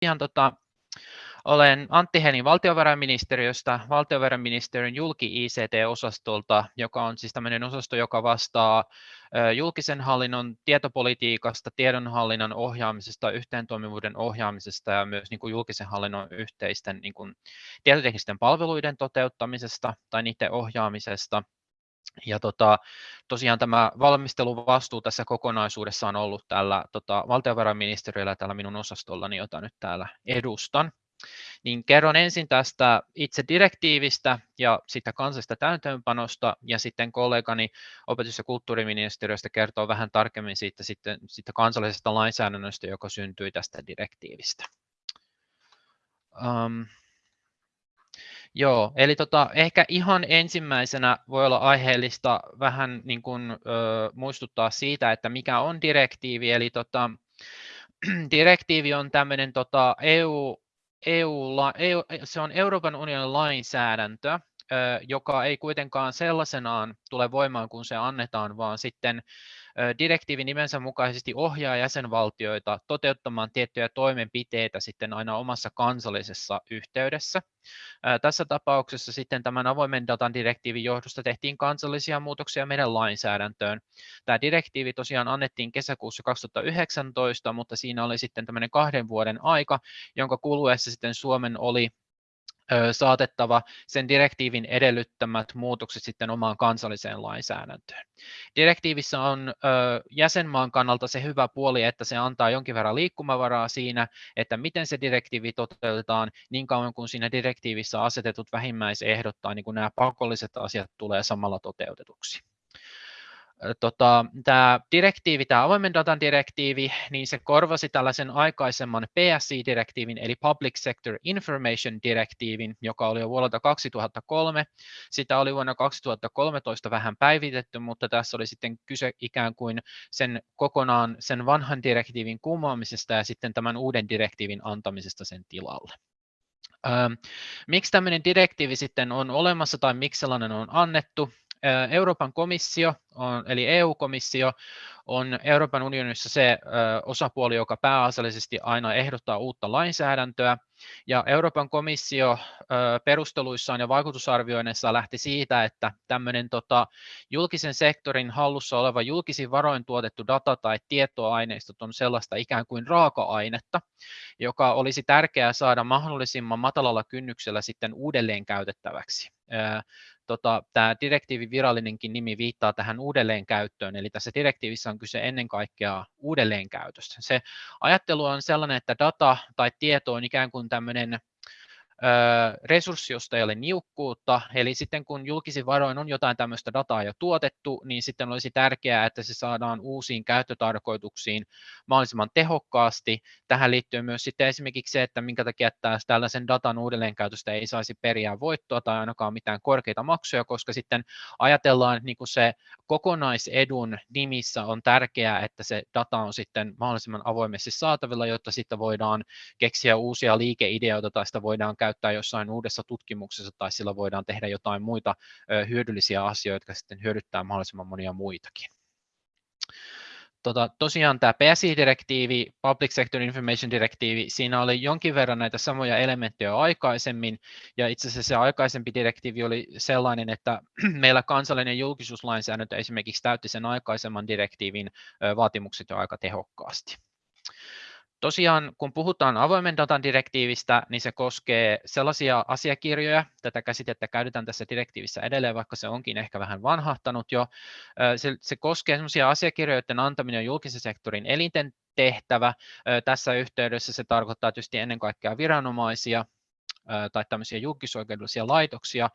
tosiaan tota, olen Antti Henin valtiovarainministeriöstä, valtiovarainministeriön julki-ICT-osastolta, joka on siis tämmöinen osasto, joka vastaa julkisen hallinnon tietopolitiikasta, tiedonhallinnan ohjaamisesta, yhteentoimivuuden ohjaamisesta ja myös niin kuin julkisen hallinnon yhteisten niin kuin tietoteknisten palveluiden toteuttamisesta tai niiden ohjaamisesta. Ja tota, tosiaan tämä valmisteluvastuu tässä kokonaisuudessa on ollut tällä tota, valtiovarainministeriöllä tällä minun osastollani, jota nyt täällä edustan. Niin kerron ensin tästä itse direktiivistä ja sitä kansallisesta täytäntöönpanosta ja sitten kollegani opetus- ja kulttuuriministeriöstä kertoo vähän tarkemmin siitä, sitten, siitä kansallisesta lainsäädännöstä, joka syntyi tästä direktiivistä. Um, Joo, eli tota, ehkä ihan ensimmäisenä voi olla aiheellista vähän niin kuin, ö, muistuttaa siitä, että mikä on direktiivi. Eli tota, direktiivi on tämmöinen tota, EU, EU, EU, se on Euroopan unionin lainsäädäntö, joka ei kuitenkaan sellaisenaan tule voimaan, kun se annetaan, vaan sitten direktiivi nimensä mukaisesti ohjaa jäsenvaltioita toteuttamaan tiettyjä toimenpiteitä sitten aina omassa kansallisessa yhteydessä. Tässä tapauksessa sitten tämän avoimen datan direktiivin johdosta tehtiin kansallisia muutoksia meidän lainsäädäntöön. Tämä direktiivi tosiaan annettiin kesäkuussa 2019, mutta siinä oli sitten tämmöinen kahden vuoden aika, jonka kuluessa sitten Suomen oli saatettava sen direktiivin edellyttämät muutokset sitten omaan kansalliseen lainsäädäntöön. Direktiivissä on jäsenmaan kannalta se hyvä puoli, että se antaa jonkin verran liikkumavaraa siinä, että miten se direktiivi toteutetaan niin kauan kuin siinä direktiivissä asetetut vähimmäisehdot tai niin kuin nämä pakolliset asiat tulee samalla toteutetuksi tota, tämä direktiivi, tämä avoimen datan direktiivi, niin se korvasi tällaisen aikaisemman PSI-direktiivin, eli Public Sector Information direktiivin, joka oli jo vuodelta 2003. Sitä oli vuonna 2013 vähän päivitetty, mutta tässä oli sitten kyse ikään kuin sen kokonaan sen vanhan direktiivin kumoamisesta ja sitten tämän uuden direktiivin antamisesta sen tilalle. Miksi tämmöinen direktiivi sitten on olemassa tai miksi sellainen on annettu? Euroopan komissio, on, eli EU-komissio, on Euroopan unionissa se osapuoli, joka pääasiallisesti aina ehdottaa uutta lainsäädäntöä. Ja Euroopan komissio perusteluissaan ja vaikutusarvioinnissa lähti siitä, että tämmöinen tota, julkisen sektorin hallussa oleva julkisin varoin tuotettu data tai tietoaineistot on sellaista ikään kuin raaka-ainetta, joka olisi tärkeää saada mahdollisimman matalalla kynnyksellä sitten uudelleen käytettäväksi tota, tämä direktiivin virallinenkin nimi viittaa tähän uudelleenkäyttöön, eli tässä direktiivissä on kyse ennen kaikkea uudelleenkäytöstä. Se ajattelu on sellainen, että data tai tieto on ikään kuin tämmöinen resurssi, josta ei ole niukkuutta, eli sitten kun julkisin varoin on jotain tämmöistä dataa jo tuotettu, niin sitten olisi tärkeää, että se saadaan uusiin käyttötarkoituksiin mahdollisimman tehokkaasti. Tähän liittyy myös sitten esimerkiksi se, että minkä takia tällaisen datan uudelleenkäytöstä ei saisi periä voittoa tai ainakaan mitään korkeita maksuja, koska sitten ajatellaan, että niin kuin se kokonaisedun nimissä on tärkeää, että se data on sitten mahdollisimman avoimesti saatavilla, jotta sitten voidaan keksiä uusia liikeideoita tai sitä voidaan käyttää käyttää jossain uudessa tutkimuksessa tai sillä voidaan tehdä jotain muita hyödyllisiä asioita, jotka sitten hyödyttää mahdollisimman monia muitakin. Tota, tosiaan tämä PSI-direktiivi, Public Sector Information direktiivi, siinä oli jonkin verran näitä samoja elementtejä aikaisemmin, ja itse asiassa se aikaisempi direktiivi oli sellainen, että meillä kansallinen julkisuuslainsäädäntö esimerkiksi täytti sen aikaisemman direktiivin vaatimukset jo aika tehokkaasti. Tosiaan, kun puhutaan avoimen datan direktiivistä, niin se koskee sellaisia asiakirjoja, tätä käsitettä käytetään tässä direktiivissä edelleen, vaikka se onkin ehkä vähän vanhahtanut jo. Se, se koskee sellaisia asiakirjoja, joiden antaminen on julkisen sektorin elinten tehtävä. Tässä yhteydessä se tarkoittaa tietysti ennen kaikkea viranomaisia, tai tämmöisiä julkisoikeudellisia laitoksia.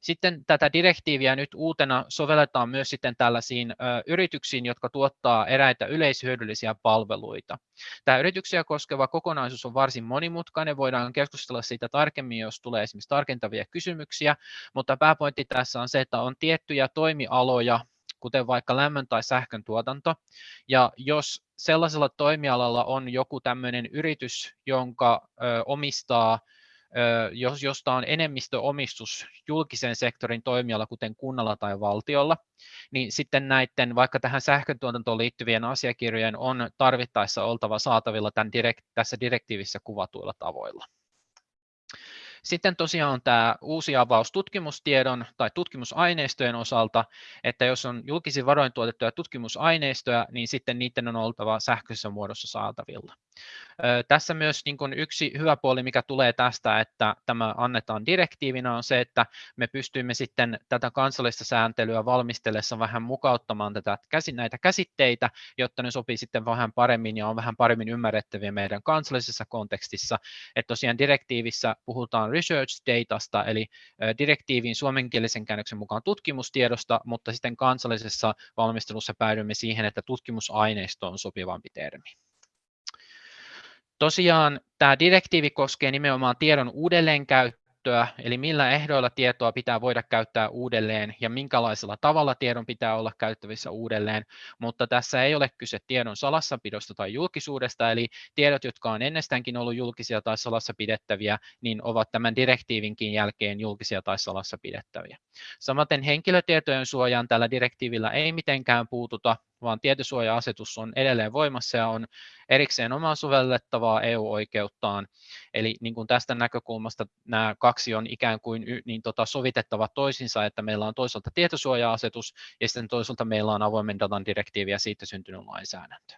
Sitten tätä direktiiviä nyt uutena sovelletaan myös sitten tällaisiin yrityksiin, jotka tuottaa eräitä yleishyödyllisiä palveluita. Tämä yrityksiä koskeva kokonaisuus on varsin monimutkainen, voidaan keskustella siitä tarkemmin, jos tulee esimerkiksi tarkentavia kysymyksiä, mutta pääpointti tässä on se, että on tiettyjä toimialoja, kuten vaikka lämmön tai sähkön tuotanto. Ja jos sellaisella toimialalla on joku tämmöinen yritys, jonka omistaa jos, josta on enemmistöomistus julkisen sektorin toimijalla, kuten kunnalla tai valtiolla, niin sitten näiden vaikka tähän sähköntuotantoon liittyvien asiakirjojen on tarvittaessa oltava saatavilla tämän direkt, tässä direktiivissä kuvatuilla tavoilla. Sitten tosiaan on tämä uusi avaus tutkimustiedon tai tutkimusaineistojen osalta, että jos on julkisin varoin tuotettuja tutkimusaineistoja, niin sitten niiden on oltava sähköisessä muodossa saatavilla. Tässä myös niin kuin yksi hyvä puoli, mikä tulee tästä, että tämä annetaan direktiivinä, on se, että me pystymme sitten tätä kansallista sääntelyä valmistellessa vähän mukauttamaan tätä, näitä käsitteitä, jotta ne sopii sitten vähän paremmin ja on vähän paremmin ymmärrettäviä meidän kansallisessa kontekstissa. Että tosiaan direktiivissä puhutaan research datasta, eli direktiivin suomenkielisen käännöksen mukaan tutkimustiedosta, mutta sitten kansallisessa valmistelussa päädymme siihen, että tutkimusaineisto on sopivampi termi. Tosiaan tämä direktiivi koskee nimenomaan tiedon uudelleenkäyttöä, eli millä ehdoilla tietoa pitää voida käyttää uudelleen ja minkälaisella tavalla tiedon pitää olla käyttävissä uudelleen, mutta tässä ei ole kyse tiedon salassapidosta tai julkisuudesta, eli tiedot, jotka on ennestäänkin ollut julkisia tai salassa pidettäviä, niin ovat tämän direktiivinkin jälkeen julkisia tai salassa pidettäviä. Samaten henkilötietojen suojaan tällä direktiivillä ei mitenkään puututa, vaan tietosuoja-asetus on edelleen voimassa ja on erikseen omaa sovellettavaa EU-oikeuttaan. Eli niin kuin tästä näkökulmasta nämä kaksi on ikään kuin niin tota sovitettava toisinsa, että meillä on toisaalta tietosuoja-asetus ja sitten toisaalta meillä on avoimen datan direktiivi ja siitä syntynyt lainsäädäntö.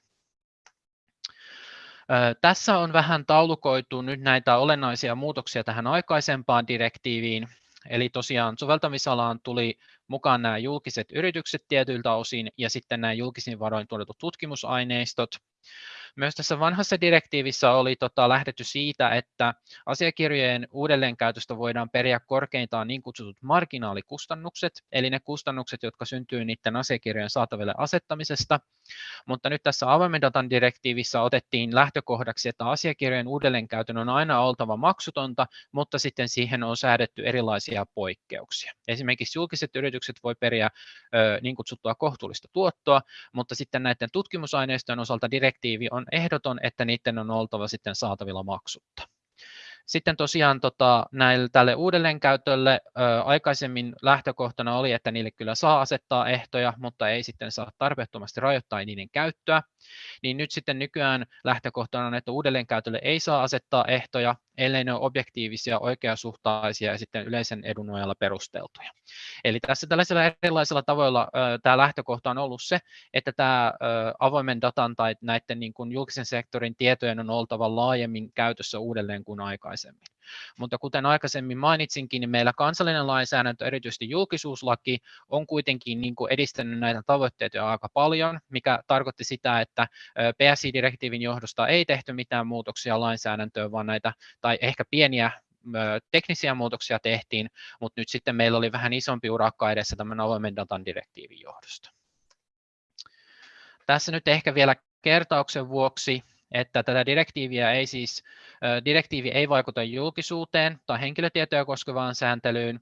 Tässä on vähän taulukoitu nyt näitä olennaisia muutoksia tähän aikaisempaan direktiiviin. Eli tosiaan soveltamisalaan tuli mukaan nämä julkiset yritykset tietyiltä osin ja sitten nämä julkisin varoin tuotetut tutkimusaineistot. Myös tässä vanhassa direktiivissä oli tota, lähdetty siitä, että asiakirjojen uudelleenkäytöstä voidaan periä korkeintaan niin kutsutut marginaalikustannukset, eli ne kustannukset, jotka syntyy niiden asiakirjojen saataville asettamisesta. Mutta nyt tässä avoimen datan direktiivissä otettiin lähtökohdaksi, että asiakirjojen uudelleenkäytön on aina oltava maksutonta, mutta sitten siihen on säädetty erilaisia poikkeuksia. Esimerkiksi julkiset yritykset voi periä ö, niin kutsuttua kohtuullista tuottoa, mutta sitten näiden tutkimusaineistojen osalta direktiivi on ehdoton, että niiden on oltava sitten saatavilla maksutta. Sitten tosiaan tota, näille, tälle uudelleenkäytölle ö, aikaisemmin lähtökohtana oli, että niille kyllä saa asettaa ehtoja, mutta ei sitten saa tarpeettomasti rajoittaa niiden käyttöä. Niin nyt sitten nykyään lähtökohtana on, että uudelleenkäytölle ei saa asettaa ehtoja, ellei ne ole objektiivisia, oikeasuhtaisia ja sitten yleisen edun nojalla perusteltuja. Eli tässä tällaisilla erilaisilla tavoilla ö, tämä lähtökohta on ollut se, että tämä ö, avoimen datan tai näiden niin kuin julkisen sektorin tietojen on oltava laajemmin käytössä uudelleen kuin aikaisemmin. Mutta kuten aikaisemmin mainitsinkin, niin meillä kansallinen lainsäädäntö, erityisesti julkisuuslaki, on kuitenkin niin kuin edistänyt näitä tavoitteita aika paljon, mikä tarkoitti sitä, että PSI-direktiivin johdosta ei tehty mitään muutoksia lainsäädäntöön, vaan näitä, tai ehkä pieniä teknisiä muutoksia tehtiin, mutta nyt sitten meillä oli vähän isompi urakka edessä tämän avoimen datan direktiivin johdosta. Tässä nyt ehkä vielä kertauksen vuoksi että tätä direktiiviä ei siis, direktiivi ei vaikuta julkisuuteen tai henkilötietoja koskevaan sääntelyyn,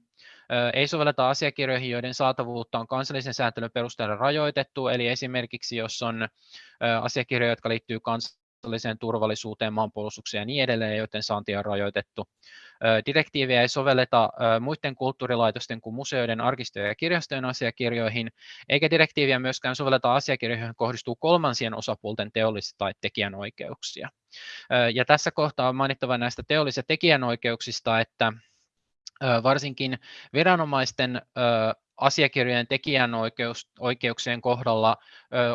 ei sovelleta asiakirjoihin, joiden saatavuutta on kansallisen sääntelyn perusteella rajoitettu, eli esimerkiksi jos on asiakirjoja, jotka liittyy kans kansalliseen turvallisuuteen, maanpuolustukseen ja niin edelleen, joten saanti on rajoitettu. Direktiiviä ei sovelleta muiden kulttuurilaitosten kuin museoiden, arkistojen ja kirjastojen asiakirjoihin, eikä direktiiviä myöskään sovelleta asiakirjoihin, joihin kohdistuu kolmansien osapuolten teollisia tai tekijänoikeuksia. Ja tässä kohtaa on mainittava näistä teollisista tekijänoikeuksista, että varsinkin viranomaisten asiakirjojen tekijänoikeuksien kohdalla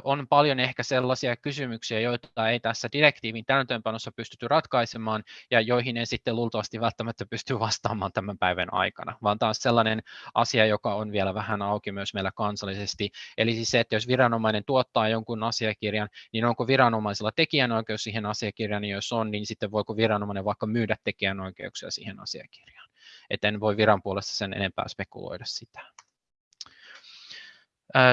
on paljon ehkä sellaisia kysymyksiä, joita ei tässä direktiivin täytäntöönpanossa pystytty ratkaisemaan ja joihin ei sitten luultavasti välttämättä pysty vastaamaan tämän päivän aikana, vaan tämä on sellainen asia, joka on vielä vähän auki myös meillä kansallisesti. Eli siis se, että jos viranomainen tuottaa jonkun asiakirjan, niin onko viranomaisella tekijänoikeus siihen asiakirjaan, niin jos on, niin sitten voiko viranomainen vaikka myydä tekijänoikeuksia siihen asiakirjaan. Et en voi viran puolesta sen enempää spekuloida sitä.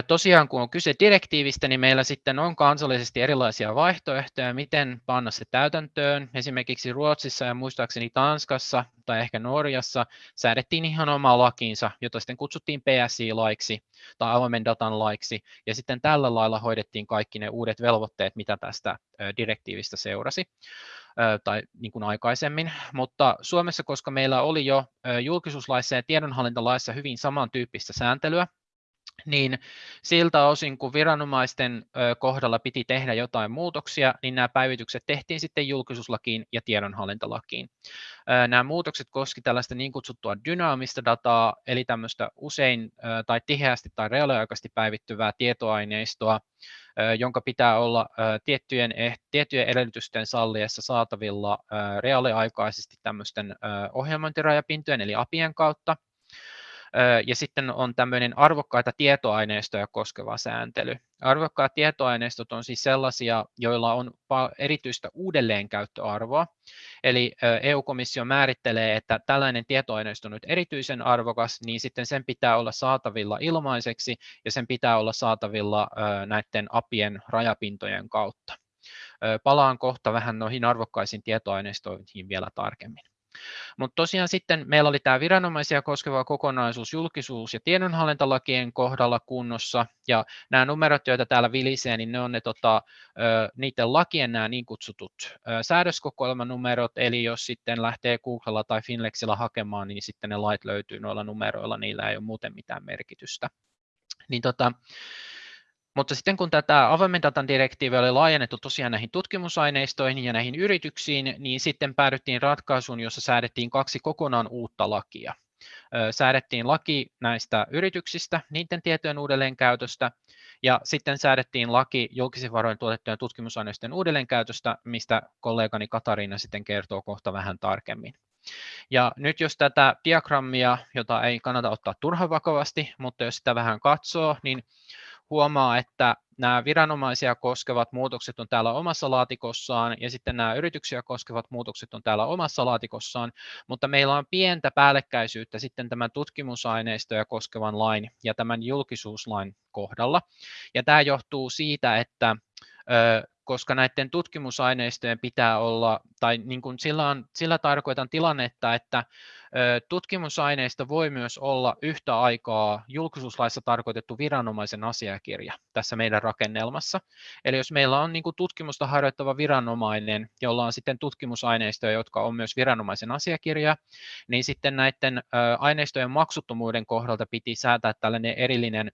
Tosiaan kun on kyse direktiivistä, niin meillä sitten on kansallisesti erilaisia vaihtoehtoja, miten panna se täytäntöön. Esimerkiksi Ruotsissa ja muistaakseni Tanskassa tai ehkä Norjassa säädettiin ihan oma lakiinsa, jota sitten kutsuttiin PSI-laiksi tai avoimen datan laiksi, ja sitten tällä lailla hoidettiin kaikki ne uudet velvoitteet, mitä tästä direktiivistä seurasi. tai niin kuin aikaisemmin, mutta Suomessa, koska meillä oli jo julkisuuslaissa ja tiedonhallintalaissa hyvin samantyyppistä sääntelyä, niin siltä osin, kun viranomaisten kohdalla piti tehdä jotain muutoksia, niin nämä päivitykset tehtiin sitten julkisuuslakiin ja tiedonhallintalakiin. Nämä muutokset koski tällaista niin kutsuttua dynaamista dataa, eli tämmöistä usein tai tiheästi tai reaaliaikaisesti päivittyvää tietoaineistoa, jonka pitää olla tiettyjen, eh, tiettyjen edellytysten salliessa saatavilla reaaliaikaisesti tämmöisten ohjelmointirajapintojen eli APIen kautta, ja sitten on tämmöinen arvokkaita tietoaineistoja koskeva sääntely. Arvokkaat tietoaineistot on siis sellaisia, joilla on erityistä uudelleenkäyttöarvoa. Eli EU-komissio määrittelee, että tällainen tietoaineisto on nyt erityisen arvokas, niin sitten sen pitää olla saatavilla ilmaiseksi ja sen pitää olla saatavilla näiden apien rajapintojen kautta. Palaan kohta vähän noihin arvokkaisiin tietoaineistoihin vielä tarkemmin. Mutta tosiaan sitten meillä oli tämä viranomaisia koskeva kokonaisuus julkisuus- ja tiedonhallintalakien kohdalla kunnossa, ja nämä numerot, joita täällä vilisee, niin ne on ne tota, niiden lakien nämä niin kutsutut säädöskokoelmanumerot, eli jos sitten lähtee Googlella tai Finlexillä hakemaan, niin sitten ne lait löytyy noilla numeroilla, niillä ei ole muuten mitään merkitystä. Niin tota, mutta sitten kun tätä avoimen datan direktiiviä oli laajennettu tosiaan näihin tutkimusaineistoihin ja näihin yrityksiin, niin sitten päädyttiin ratkaisuun, jossa säädettiin kaksi kokonaan uutta lakia. Säädettiin laki näistä yrityksistä, niiden tietojen uudelleenkäytöstä, ja sitten säädettiin laki julkisen varoin tuotettujen tutkimusaineistojen uudelleenkäytöstä, mistä kollegani Katariina sitten kertoo kohta vähän tarkemmin. Ja nyt jos tätä diagrammia, jota ei kannata ottaa turhan vakavasti, mutta jos sitä vähän katsoo, niin huomaa, että nämä viranomaisia koskevat muutokset on täällä omassa laatikossaan ja sitten nämä yrityksiä koskevat muutokset on täällä omassa laatikossaan, mutta meillä on pientä päällekkäisyyttä sitten tämän tutkimusaineistoja koskevan lain ja tämän julkisuuslain kohdalla. Ja tämä johtuu siitä, että koska näiden tutkimusaineistojen pitää olla, tai niin kuin sillä, on, sillä tarkoitan tilannetta, että tutkimusaineisto voi myös olla yhtä aikaa julkisuuslaissa tarkoitettu viranomaisen asiakirja tässä meidän rakennelmassa. Eli jos meillä on niin kuin tutkimusta harjoittava viranomainen, jolla on sitten tutkimusaineistoja, jotka on myös viranomaisen asiakirja, niin sitten näiden aineistojen maksuttomuuden kohdalta piti säätää tällainen erillinen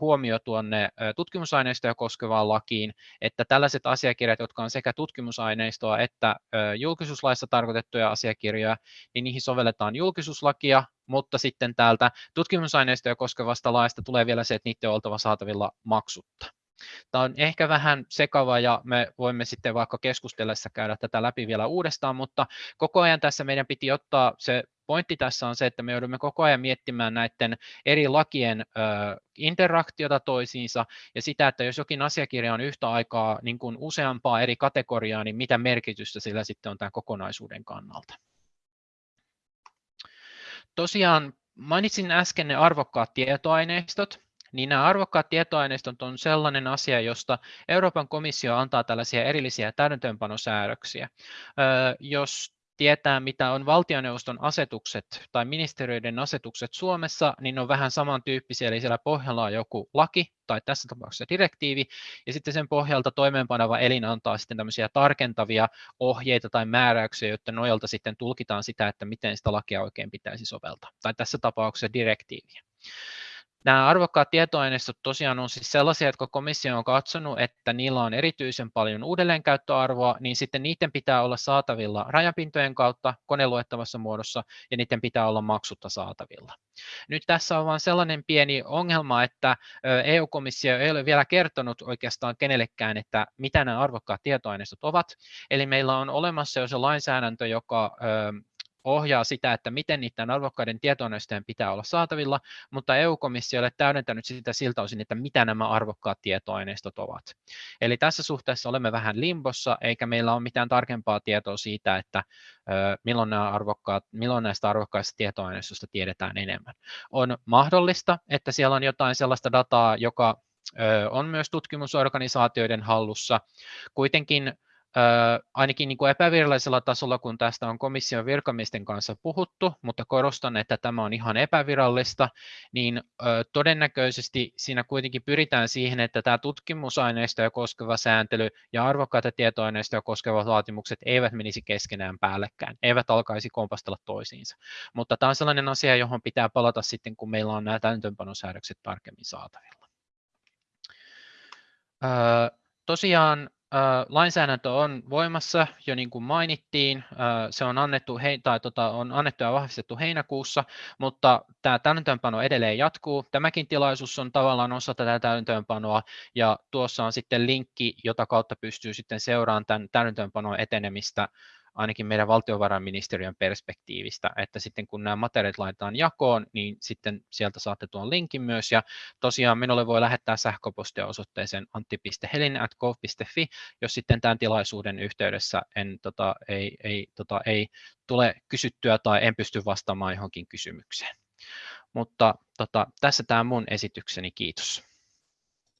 huomio tuonne tutkimusaineistoja koskevaan lakiin, että tällaiset asiakirjat, jotka on sekä tutkimusaineistoa että julkisuuslaissa tarkoitettuja asiakirjoja, niin niihin sovelletaan julkisuuslakia, mutta sitten täältä tutkimusaineistoja koskevasta laista tulee vielä se, että niiden on oltava saatavilla maksutta. Tämä on ehkä vähän sekava ja me voimme sitten vaikka keskustellessa käydä tätä läpi vielä uudestaan, mutta koko ajan tässä meidän piti ottaa se pointti tässä on se, että me joudumme koko ajan miettimään näiden eri lakien ö, interaktiota toisiinsa ja sitä, että jos jokin asiakirja on yhtä aikaa niin kuin useampaa eri kategoriaa, niin mitä merkitystä sillä sitten on tämän kokonaisuuden kannalta. Tosiaan mainitsin äsken ne arvokkaat tietoaineistot, niin nämä arvokkaat tietoaineistot on sellainen asia, josta Euroopan komissio antaa tällaisia erillisiä täytäntöönpanosäädöksiä. Jos tietää, mitä on valtioneuvoston asetukset tai ministeriöiden asetukset Suomessa, niin ne on vähän samantyyppisiä, eli siellä pohjalla on joku laki tai tässä tapauksessa direktiivi, ja sitten sen pohjalta toimeenpanava elin antaa sitten tämmöisiä tarkentavia ohjeita tai määräyksiä, joiden nojalta sitten tulkitaan sitä, että miten sitä lakia oikein pitäisi soveltaa, tai tässä tapauksessa direktiiviä. Nämä arvokkaat tietoaineistot tosiaan on siis sellaisia, jotka komissio on katsonut, että niillä on erityisen paljon uudelleenkäyttöarvoa, niin sitten niiden pitää olla saatavilla rajapintojen kautta koneluettavassa muodossa ja niiden pitää olla maksutta saatavilla. Nyt tässä on vain sellainen pieni ongelma, että EU-komissio ei ole vielä kertonut oikeastaan kenellekään, että mitä nämä arvokkaat tietoaineistot ovat. Eli meillä on olemassa jo se lainsäädäntö, joka ohjaa sitä, että miten niiden arvokkaiden tietoaineistojen pitää olla saatavilla, mutta EU-komissio ei täydentänyt sitä siltä osin, että mitä nämä arvokkaat tietoaineistot ovat. Eli tässä suhteessa olemme vähän limbossa, eikä meillä ole mitään tarkempaa tietoa siitä, että milloin, nämä arvokkaat, milloin näistä arvokkaista tietoaineistosta tiedetään enemmän. On mahdollista, että siellä on jotain sellaista dataa, joka on myös tutkimusorganisaatioiden hallussa. Kuitenkin ainakin niin kuin epävirallisella tasolla, kun tästä on komission virkamiesten kanssa puhuttu, mutta korostan, että tämä on ihan epävirallista, niin todennäköisesti siinä kuitenkin pyritään siihen, että tämä tutkimusaineistoja koskeva sääntely ja arvokkaita tietoaineistoja koskevat vaatimukset eivät menisi keskenään päällekkäin, eivät alkaisi kompastella toisiinsa. Mutta tämä on sellainen asia, johon pitää palata sitten, kun meillä on nämä täytäntöönpanosäädökset tarkemmin saatavilla. Tosiaan lainsäädäntö on voimassa jo niin kuin mainittiin, se on annettu, hei, tai tota, on annettu ja vahvistettu heinäkuussa, mutta tämä täytäntöönpano edelleen jatkuu. Tämäkin tilaisuus on tavallaan osa tätä täytäntöönpanoa ja tuossa on sitten linkki, jota kautta pystyy sitten seuraamaan tämän täytäntöönpanon etenemistä ainakin meidän valtiovarainministeriön perspektiivistä, että sitten kun nämä materiaalit laitetaan jakoon, niin sitten sieltä saatte tuon linkin myös, ja tosiaan minulle voi lähettää sähköpostia osoitteeseen antti.helin.gov.fi, jos sitten tämän tilaisuuden yhteydessä en, tota, ei, ei, tota, ei tule kysyttyä tai en pysty vastaamaan johonkin kysymykseen. Mutta tota, tässä tämä mun esitykseni, kiitos.